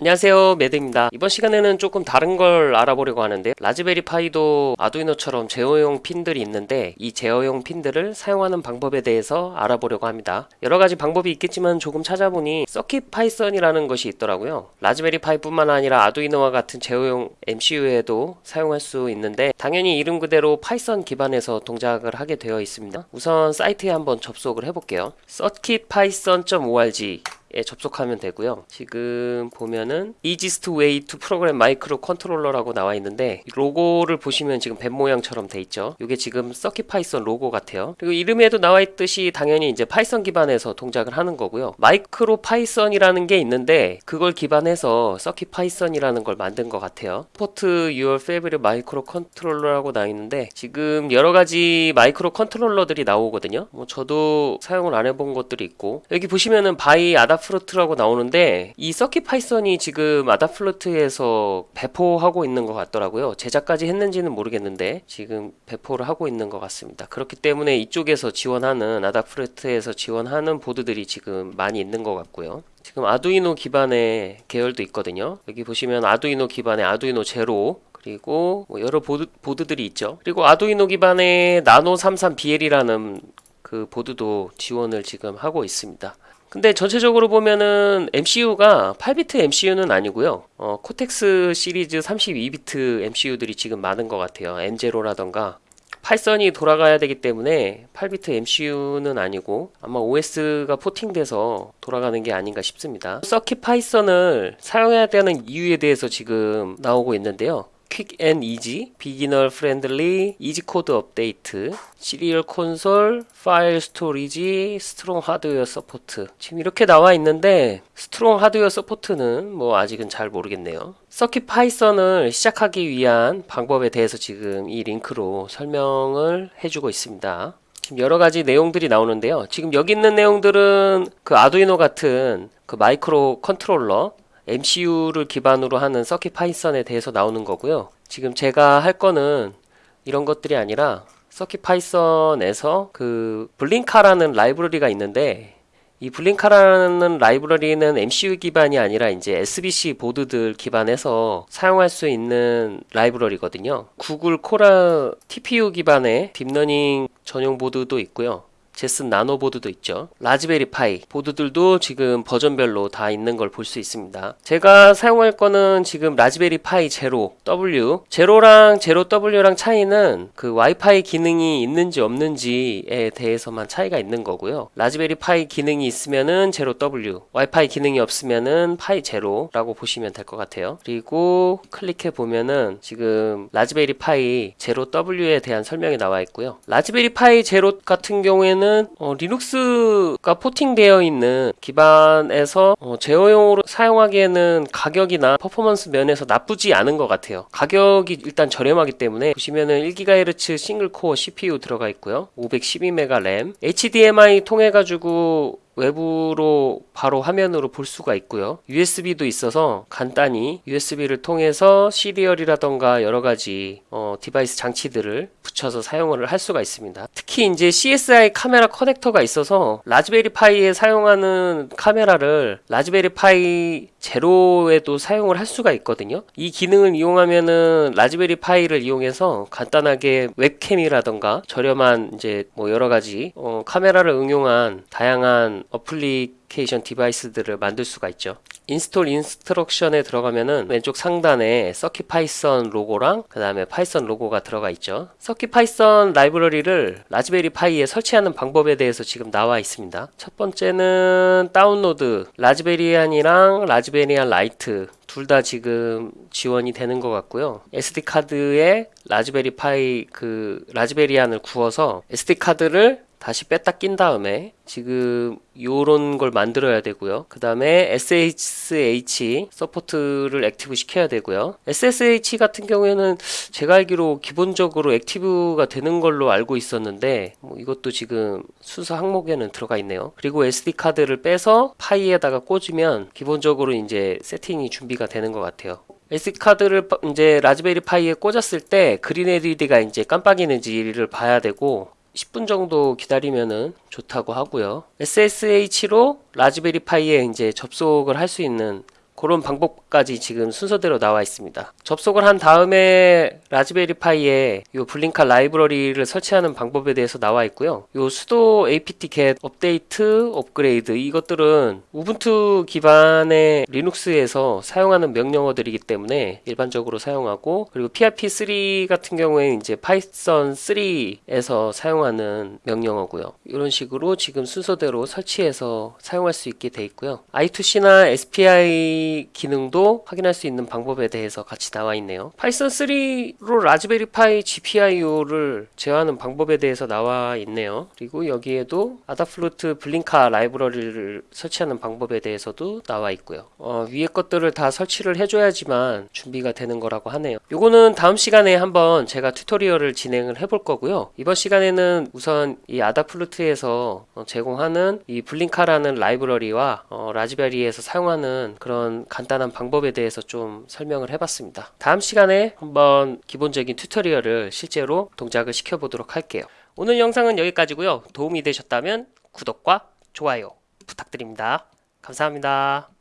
안녕하세요 매드입니다. 이번 시간에는 조금 다른 걸 알아보려고 하는데 라즈베리 파이도 아두이노처럼 제어용 핀들이 있는데 이 제어용 핀들을 사용하는 방법에 대해서 알아보려고 합니다. 여러가지 방법이 있겠지만 조금 찾아보니 CircuitPython이라는 것이 있더라고요. 라즈베리 파이 뿐만 아니라 아두이노와 같은 제어용 MCU에도 사용할 수 있는데 당연히 이름 그대로 파이썬 기반에서 동작을 하게 되어 있습니다. 우선 사이트에 한번 접속을 해볼게요. circuitpython.org 에 접속하면 되고요. 지금 보면은 easiest way to program micro controller라고 나와 있는데 로고를 보시면 지금 뱀 모양처럼 돼 있죠. 이게 지금 CircuitPython 로고 같아요. 그리고 이름에도 나와 있듯이 당연히 이제 파이썬 기반에서 동작을 하는 거고요. MicroPython이라는 게 있는데 그걸 기반해서 CircuitPython이라는 걸 만든 것 같아요. for your favorite micro controller라고 나와 있는데 지금 여러 가지 micro controller들이 나오거든요. 뭐 저도 사용을 안 해본 것들이 있고 여기 보시면은 by 아답 Adafruit라고 나오는데 이 서킷 파이썬이 지금 Adafruit에서 배포하고 있는 것 같더라고요. 제작까지 했는지는 모르겠는데 지금 배포를 하고 있는 것 같습니다. 그렇기 때문에 이쪽에서 지원하는 Adafruit에서 지원하는 보드들이 지금 많이 있는 것 같고요. 지금 아두이노 기반의 계열도 있거든요. 여기 보시면 아두이노 기반의 아두이노 제로 그리고 뭐 여러 보드, 보드들이 있죠. 그리고 아두이노 기반의 나노 33 BLE라는 그 보드도 지원을 지금 하고 있습니다. 근데 전체적으로 보면은 MCU가 8비트 MCU는 아니고요. 어, Cortex 시리즈 32비트 MCU들이 지금 많은 것 같아요. M0라던가 파이썬이 돌아가야 되기 때문에 8비트 MCU는 아니고 아마 OS가 porting돼서 돌아가는 게 아닌가 싶습니다. CircuitPython을 사용해야 되는 이유에 대해서 지금 나오고 있는데요. quick and easy, beginner friendly, easy code update, serial console, file storage, strong hardware support 지금 이렇게 나와 있는데 strong hardware support는 뭐 아직은 잘 모르겠네요. CircuitPython을 시작하기 위한 방법에 대해서 지금 이 링크로 설명을 해주고 있습니다. 지금 여러 가지 내용들이 나오는데요. 지금 여기 있는 내용들은 그 아두이노 같은 그 마이크로 컨트롤러 MCU를 기반으로 하는 서킷 파이썬에 대해서 나오는 거고요. 지금 제가 할 거는 이런 것들이 아니라 CircuitPython에서 그 Blinka라는 라이브러리가 있는데 이 Blinka라는 라이브러리는 MCU 기반이 아니라 이제 SBC 보드들 기반해서 사용할 수 있는 라이브러리거든요. 구글 Coral TPU 기반의 딥러닝 전용 보드도 있고요. Jetson Nano 보드도 있죠. 라즈베리 파이 보드들도 지금 버전별로 다 있는 걸 볼 수 있습니다. 제가 사용할 거는 지금 라즈베리 파이 제로 W 제로랑 제로 W랑 차이는 그 와이파이 기능이 있는지 없는지에 대해서만 차이가 있는 거고요. 라즈베리 파이 기능이 있으면은 제로 W 와이파이 기능이 없으면은 파이 제로라고 보시면 될 것 같아요. 그리고 클릭해 보면은 지금 라즈베리 파이 제로 W에 대한 설명이 나와 있고요. 라즈베리 파이 제로 같은 경우에는 경우에는 어, 리눅스가 포팅되어 있는 기반에서 어, 제어용으로 사용하기에는 가격이나 퍼포먼스 면에서 나쁘지 않은 것 같아요. 가격이 일단 저렴하기 때문에 보시면은 1GHz 싱글코어 CPU 들어가 있고요. 512MB 램. HDMI 통해 가지고 외부로 바로 화면으로 볼 수가 있고요. USB도 있어서 간단히 USB를 통해서 serial이라던가 여러가지 어, 디바이스 장치들을 붙여서 사용을 할 수가 있습니다. 특히 이제 CSI 카메라 커넥터가 있어서 라즈베리 파이에 사용하는 카메라를 라즈베리 파이 제로에도 사용을 할 수가 있거든요. 이 기능을 이용하면은 라즈베리 파이를 이용해서 간단하게 웹캠이라던가 저렴한 이제 뭐 여러가지 어, 카메라를 응용한 다양한 어플리케이션 디바이스들을 만들 수가 있죠. install instruction에 들어가면은 왼쪽 상단에 CircuitPython 로고랑 그 다음에 파이썬 로고가 들어가 있죠. CircuitPython 라이브러리를 라즈베리 파이에 설치하는 방법에 대해서 지금 나와 있습니다. 첫 번째는 다운로드. Raspbian이랑 Raspbian Lite 둘 다 지금 지원이 되는 것 같고요. SD카드에 라즈베리 파이 그 Raspbian을 구워서 SD카드를 다시 뺐다 낀 다음에 지금 요런 걸 만들어야 되고요. 그 다음에 SSH 서포트를 액티브 시켜야 되고요. SSH 같은 경우에는 제가 알기로 기본적으로 active가 되는 걸로 알고 있었는데 뭐 이것도 지금 순서 항목에는 들어가 있네요. 그리고 SD카드를 빼서 파이에다가 꽂으면 기본적으로 이제 세팅이 준비가 되는 것 같아요. SD카드를 이제 라즈베리 파이에 꽂았을 때 green LED가 이제 깜빡이는지를 봐야 되고 10분 정도 기다리면은 좋다고 하고요. SSH로 라즈베리 파이에 이제 접속을 할 수 있는 그런 방법까지 지금 순서대로 나와 있습니다. 접속을 한 다음에 라즈베리 파이에 요 Blinka 라이브러리를 설치하는 방법에 대해서 나와 있고요. 요 sudo apt-get update upgrade 이것들은 우분투 기반의 리눅스에서 사용하는 명령어들이기 때문에 일반적으로 사용하고 그리고 PIP3 같은 경우에는 이제 파이썬 3에서 사용하는 명령어고요. 이런 식으로 지금 순서대로 설치해서 사용할 수 있게 돼 있고요. I2C나 SPI 기능도 확인할 수 있는 방법에 대해서 같이 나와 있네요. 파이썬 3로 라즈베리 파이 GPIO를 제어하는 방법에 대해서 나와 있네요. 그리고 여기에도 Adafruit Blinka 라이브러리를 설치하는 방법에 대해서도 나와 있고요. 어, 위에 것들을 다 설치를 해줘야지만 준비가 되는 거라고 하네요. 요거는 다음 시간에 한번 제가 tutorial을 진행을 해볼 거고요. 이번 시간에는 우선 이 Adafruit에서 어, 제공하는 이 Blinka라는 라이브러리와 어, 라즈베리에서 사용하는 간단한 방법에 대해서 좀 설명을 해봤습니다. 다음 시간에 한번 기본적인 튜토리얼을 실제로 동작을 시켜보도록 할게요. 오늘 영상은 여기까지고요. 도움이 되셨다면 구독과 좋아요 부탁드립니다. 감사합니다.